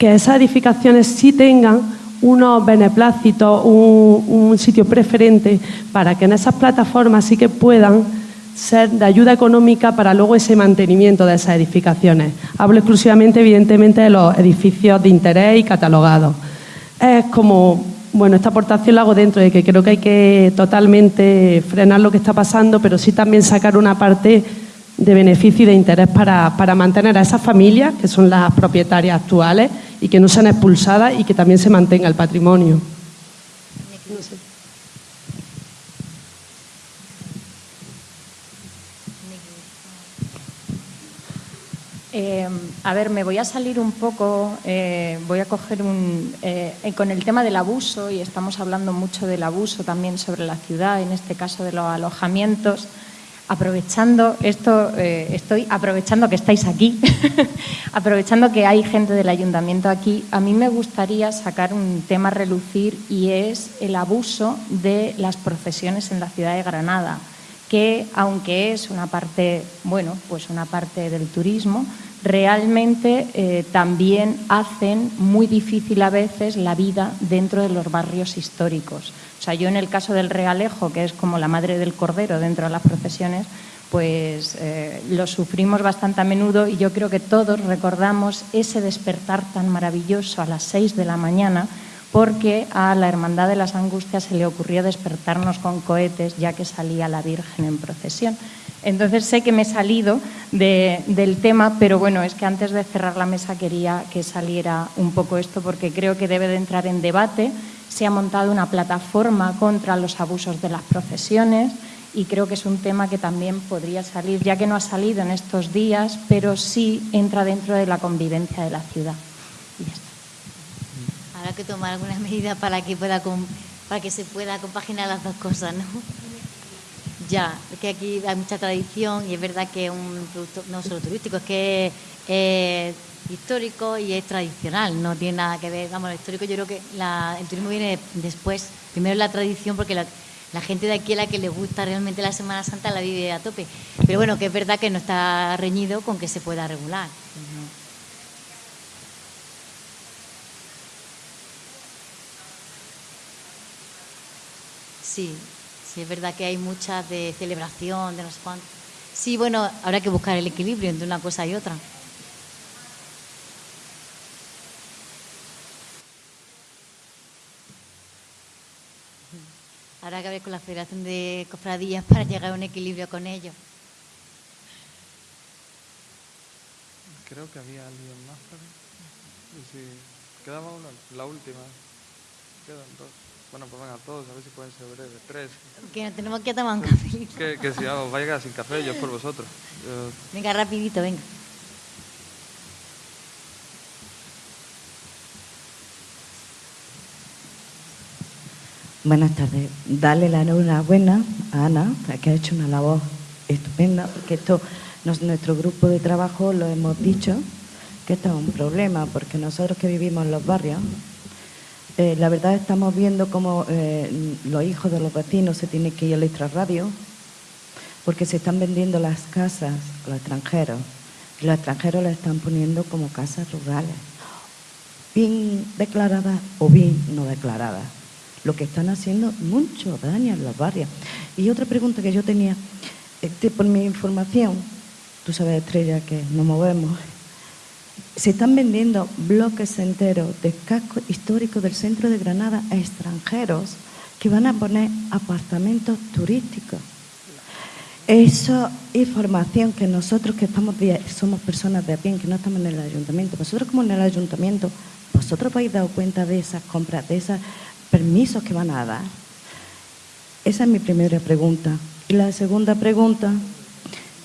que esas edificaciones sí tengan unos beneplácitos, un, sitio preferente para que en esas plataformas sí que puedan ser de ayuda económica para luego ese mantenimiento de esas edificaciones. Hablo exclusivamente, evidentemente, de los edificios de interés y catalogados. Es como, bueno, esta aportación la hago dentro de que creo que hay que totalmente frenar lo que está pasando, pero sí también sacar una parte de beneficio y de interés para, para mantener a esas familias, que son las propietarias actuales, y que no sean expulsadas y que también se mantenga el patrimonio. Eh, a ver, me voy a salir un poco, eh, voy a coger un... Eh, con el tema del abuso, y estamos hablando mucho del abuso también sobre la ciudad, en este caso de los alojamientos aprovechando esto, eh, estoy aprovechando que estáis aquí, aprovechando que hay gente del ayuntamiento aquí, a mí me gustaría sacar un tema a relucir y es el abuso de las procesiones en la ciudad de Granada, que aunque es una parte, bueno, pues una parte del turismo, realmente eh, también hacen muy difícil a veces la vida dentro de los barrios históricos. O sea, yo en el caso del Realejo, que es como la madre del cordero dentro de las procesiones, pues eh, lo sufrimos bastante a menudo y yo creo que todos recordamos ese despertar tan maravilloso a las seis de la mañana porque a la Hermandad de las Angustias se le ocurrió despertarnos con cohetes ya que salía la Virgen en procesión. Entonces sé que me he salido del tema, pero bueno, es que antes de cerrar la mesa quería que saliera un poco esto porque creo que debe de entrar en debate. Se ha montado una plataforma contra los abusos de las profesiones y creo que es un tema que también podría salir, ya que no ha salido en estos días, pero sí entra dentro de la convivencia de la ciudad. Habrá que tomar algunas medidas para que, pueda, para que se pueda compaginar las dos cosas, ¿no? Ya, es que aquí hay mucha tradición y es verdad que es un producto no solo turístico, es que es histórico y es tradicional, no tiene nada que ver, vamos, lo histórico yo creo que el turismo viene después, primero la tradición porque la, gente de aquí a la que le gusta realmente la Semana Santa la vive a tope, pero bueno, que es verdad que no está reñido con que se pueda regular. Sí, Sí, es verdad que hay muchas de celebración, de no sé cuánto. Sí, bueno, habrá que buscar el equilibrio entre una cosa y otra. Habrá que ver con la Federación de Cofradías para llegar a un equilibrio con ellos. Creo que había alguien más. Sí, quedaba una, la última. Quedan dos. Bueno, pues venga, todos, a ver si pueden ser breves. Tres. Que nos tenemos que tomar un café. Que, que si os vaya sin café, yo por vosotros. Yo- Venga, rapidito, venga. Buenas tardes. Darle la enhorabuena a Ana, que ha hecho una labor estupenda, porque esto, nos- nuestro grupo de trabajo lo hemos dicho, que esto es un problema, porque nosotros que vivimos en los barrios, eh, la verdad estamos viendo cómo eh, los hijos de los vecinos se tienen que ir al extrarradio, porque se están vendiendo las casas a los extranjeros, y los extranjeros las están poniendo como casas rurales, bien declaradas o bien no declaradas lo que están haciendo mucho daño en los barrios. Y otra pregunta que yo tenía, este, por mi información, tú sabes, Estrella, que nos movemos, se están vendiendo bloques enteros de casco histórico del centro de Granada a extranjeros que van a poner apartamentos turísticos. Esa información que nosotros que estamos somos personas de pie, que no estamos en el ayuntamiento, vosotros como en el ayuntamiento, vosotros habéis dado cuenta de esas compras, de esos permisos que van a dar. Esa es mi primera pregunta. Y la segunda pregunta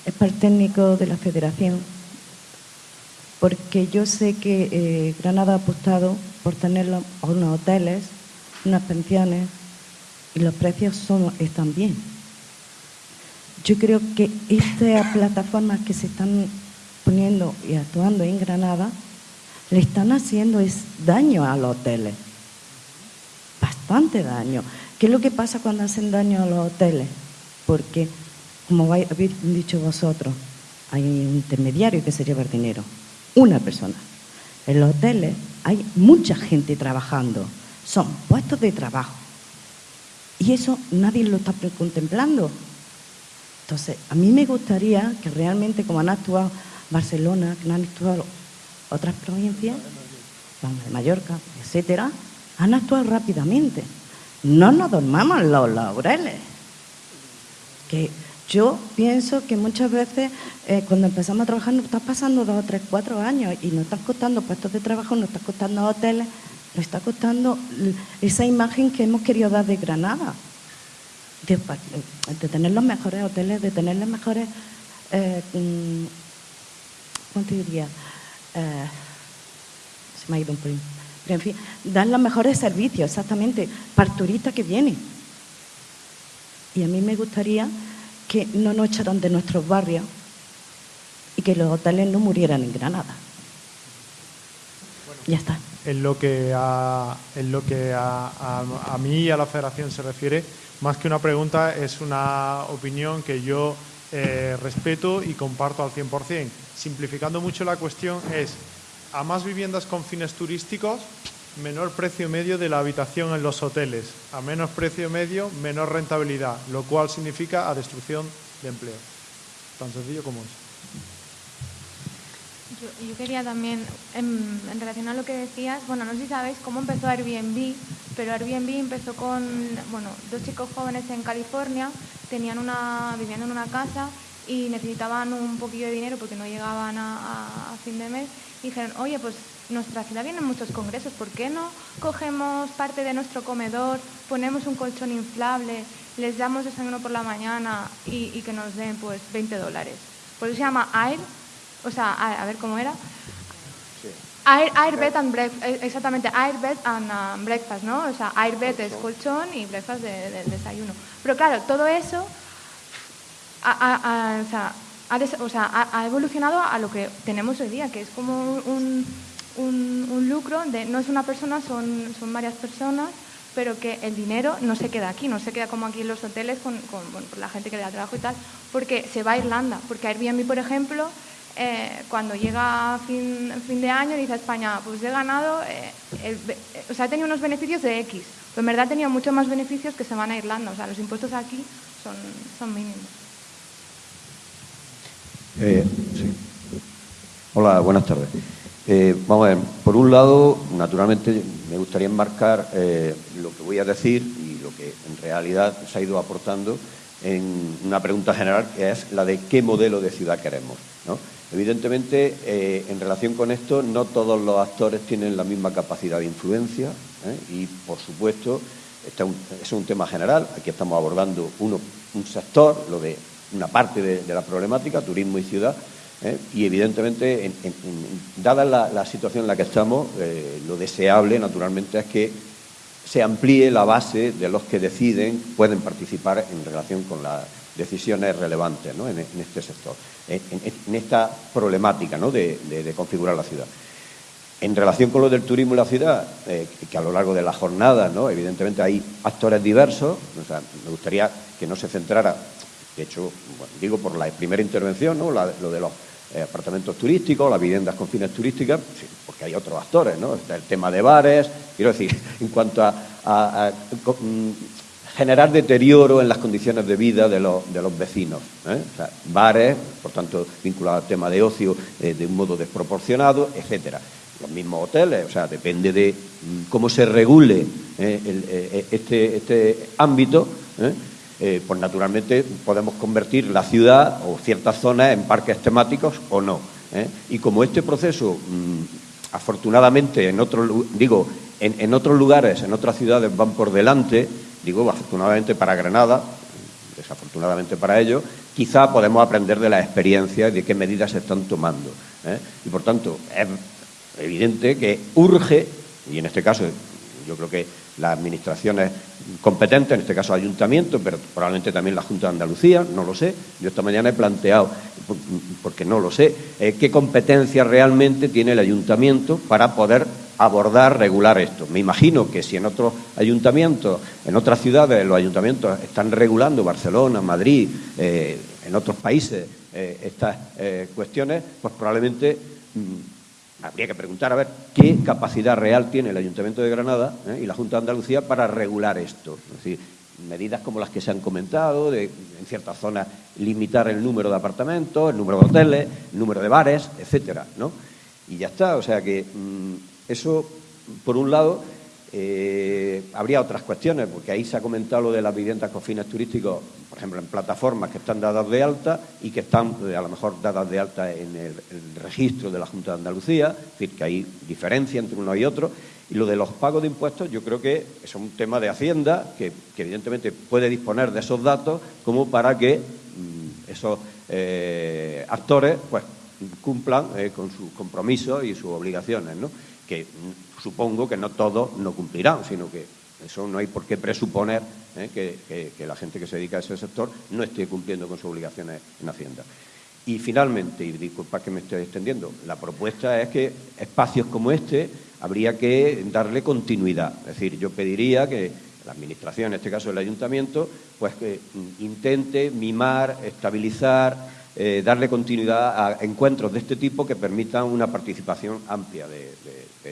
es para el técnico de la federación, porque yo sé que eh, Granada ha apostado por tener unos hoteles, unas pensiones, y los precios están bien. Yo creo que estas plataformas que se están poniendo y actuando en Granada le están haciendo es daño a los hoteles, bastante daño. ¿Qué es lo que pasa cuando hacen daño a los hoteles? Porque, como habéis dicho vosotros, hay un intermediario que se lleva el dinero, una persona. En los hoteles hay mucha gente trabajando, son puestos de trabajo. Y eso nadie lo está contemplando. Entonces, a mí me gustaría que realmente, como han actuado Barcelona, que han actuado otras provincias, de Mallorca, etcétera, han actuado rápidamente. No nos dormamos los laureles. Que yo pienso que muchas veces eh, cuando empezamos a trabajar nos está pasando dos, tres, cuatro años y nos están costando puestos de trabajo, nos está costando hoteles, nos está costando esa imagen que hemos querido dar de Granada. De, tener los mejores hoteles, de tener las mejores, eh, mm, ¿cómo te diría? Eh, se me ha ido un pelín. Pero en fin, dar los mejores servicios, exactamente, para el turista que viene. Y a mí me gustaría que no nos echaran de nuestros barrios y que los hoteles no murieran en Granada. ya está. En lo que, a, en lo que a, a- a mí y a la federación se refiere, más que una pregunta, es una opinión que yo eh, respeto y comparto al 100%. Simplificando mucho la cuestión es, a más viviendas con fines turísticos, menor precio medio de la habitación en los hoteles. A menos precio medio, menor rentabilidad, lo cual significa a destrucción de empleo. Tan sencillo como es. Yo, quería también, en, relación a lo que decías, bueno, no sé si sabéis cómo empezó Airbnb, pero Airbnb empezó con, bueno, dos chicos jóvenes en California, tenían una, vivían en una casa y necesitaban un poquillo de dinero porque no llegaban a- a fin de mes y dijeron, oye, pues nuestra ciudad vienen muchos congresos, ¿por qué no cogemos parte de nuestro comedor, ponemos un colchón inflable, les damos desayuno por la mañana y, y que nos den pues 20 dólares? Por eso se llama Air, o sea, a, a ver cómo era. Air, air bed and breakfast, exactamente, air bed and um, breakfast, ¿no? O sea, air bed es colchón y breakfast de, de- desayuno. Pero claro, todo eso ha, o sea, ha des- o sea, ha- ha evolucionado a lo que tenemos hoy día, que es como un, un- un lucro de no es una persona, son, son varias personas, pero que el dinero no se queda aquí, no se queda como aquí en los hoteles con, con, bueno, con la gente que le da trabajo y tal, porque se va a Irlanda, porque Airbnb, por ejemplo, eh, cuando llega fin, fin de año dice a España, pues he ganado, eh, el o sea, he tenido unos beneficios de X, pero en verdad he tenido muchos más beneficios que se van a Irlanda, o sea, los impuestos aquí son, son mínimos. Eh. Hola, buenas tardes. Eh, vamos a ver, por un lado, naturalmente me gustaría enmarcar eh, lo que voy a decir y lo que en realidad se ha ido aportando en una pregunta general que es la de qué modelo de ciudad queremos. Evidentemente, eh, en relación con esto, no todos los actores tienen la misma capacidad de influencia y, por supuesto, este es un tema general. Aquí estamos abordando uno, un sector, lo de una parte de, la problemática, turismo y ciudad, ¿eh? y evidentemente, dada la, situación en la que estamos, lo deseable, naturalmente, es que se amplíe la base de los que deciden, pueden participar en relación con las decisiones relevantes en, este sector, en, esta problemática de, configurar la ciudad. En relación con lo del turismo y la ciudad, eh, que a lo largo de la jornada, ¿no? evidentemente hay actores diversos, me gustaría que no se centrara, de hecho, digo por la primera intervención, ¿no? lo de los eh, apartamentos turísticos, las viviendas con fines turísticas, porque hay otros actores, ¿no? El tema de bares, quiero decir, en cuanto a, mm, generar deterioro en las condiciones de vida de los, de los vecinos. ¿eh? bares, por tanto, vinculados al tema de ocio eh, de un modo desproporcionado, etcétera. Los mismos hoteles, o sea, depende de mm, cómo se regule este, este ámbito. Eh, pues naturalmente podemos convertir la ciudad o ciertas zonas en parques temáticos o no. ¿eh? Y como este proceso, mm, afortunadamente, en otros, digo, en, otros lugares, en otras ciudades van por delante, digo, afortunadamente para Granada, desafortunadamente para ellos, quizá podemos aprender de la experiencia y de qué medidas se están tomando. ¿eh? Y por tanto, es evidente que urge, y en este caso yo creo que las administraciones competentes, en este caso ayuntamiento, pero probablemente también la Junta de Andalucía, no lo sé. Yo esta mañana he planteado, porque no lo sé, eh, qué competencia realmente tiene el ayuntamiento para poder abordar, regular esto. Me imagino que si en otros ayuntamientos, en otras ciudades, los ayuntamientos están regulando, Barcelona, Madrid, eh, en otros países, eh, estas cuestiones, pues probablemente mm, habría que preguntar a ver qué capacidad real tiene el Ayuntamiento de Granada ¿eh? y la Junta de Andalucía para regular esto. Es decir, medidas como las que se han comentado, de en ciertas zonas limitar el número de apartamentos, el número de hoteles, el número de bares, etcétera, ¿no? Y ya está, o sea que mm, eso, por un lado, eh, habría otras cuestiones, porque ahí se ha comentado lo de las viviendas con fines turísticos, por ejemplo, en plataformas que están dadas de alta y que están eh, a lo mejor dadas de alta en el, registro de la Junta de Andalucía, es decir, que hay diferencia entre uno y otro. Y lo de los pagos de impuestos, yo creo que es un tema de Hacienda, que, evidentemente puede disponer de esos datos como para que mm, esos eh, actores pues cumplan con sus compromisos y sus obligaciones, ¿no? que mm, supongo que no todos no cumplirán, sino que eso no hay por qué presuponer ¿eh? que, la gente que se dedica a ese sector no esté cumpliendo con sus obligaciones en Hacienda. Y finalmente, y disculpa que me esté extendiendo, la propuesta es que espacios como este habría que darle continuidad. Es decir, yo pediría que la Administración, en este caso el Ayuntamiento, pues que intente mimar, estabilizar, eh, darle continuidad a encuentros de este tipo que permitan una participación amplia de,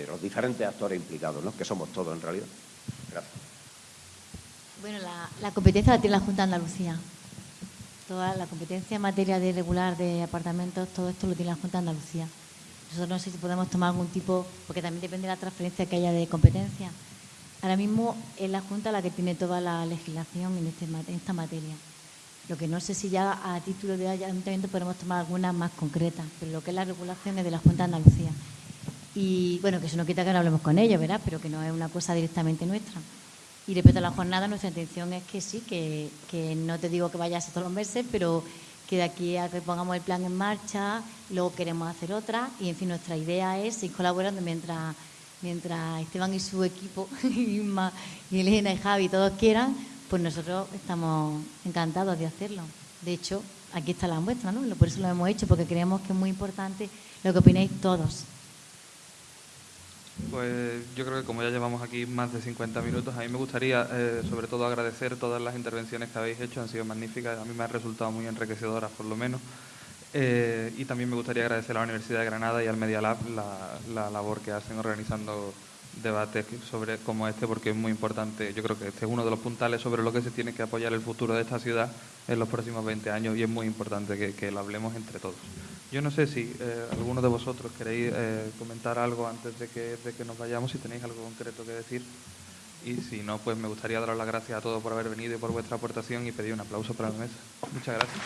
los diferentes actores implicados, ¿no? que somos todos en realidad. Gracias. Bueno, la, competencia la tiene la Junta de Andalucía. Toda la competencia en materia de regular de apartamentos, todo esto lo tiene la Junta de Andalucía. Nosotros no sé si podemos tomar algún tipo, porque también depende de la transferencia que haya de competencia. Ahora mismo es la Junta la que tiene toda la legislación en, este, en esta materia. Lo que no sé si ya a título de ayuntamiento podemos tomar algunas más concretas, pero lo que es la regulación es de la Junta de Andalucía. Y bueno, que eso no quita que no hablemos con ellos, ¿verdad? Pero que no es una cosa directamente nuestra. Y respecto a la jornada, nuestra intención es que sí, que, que no te digo que vayas todos los meses, pero que de aquí a que pongamos el plan en marcha, luego queremos hacer otra. Y en fin, nuestra idea es ir colaborando mientras, mientras Esteban y su equipo, y Elena y Javi, todos quieran, pues nosotros estamos encantados de hacerlo. De hecho, aquí está la muestra, ¿no? Por eso lo hemos hecho, porque creemos que es muy importante lo que opináis todos. Pues yo creo que como ya llevamos aquí más de 50 minutos, a mí me gustaría eh, sobre todo agradecer todas las intervenciones que habéis hecho, han sido magníficas, a mí me han resultado muy enriquecedoras por lo menos. Eh, y también me gustaría agradecer a la Universidad de Granada y al Media Lab la, la labor que hacen organizando debates sobre como este porque es muy importante. Yo creo que este es uno de los puntales sobre lo que se tiene que apoyar el futuro de esta ciudad en los próximos 20 años y es muy importante que, lo hablemos entre todos. Yo no sé si eh, alguno de vosotros queréis eh, comentar algo antes de que, de que nos vayamos, si tenéis algo concreto que decir. y si no, pues me gustaría daros las gracias a todos por haber venido y por vuestra aportación y pedir un aplauso para la mesa. Muchas gracias.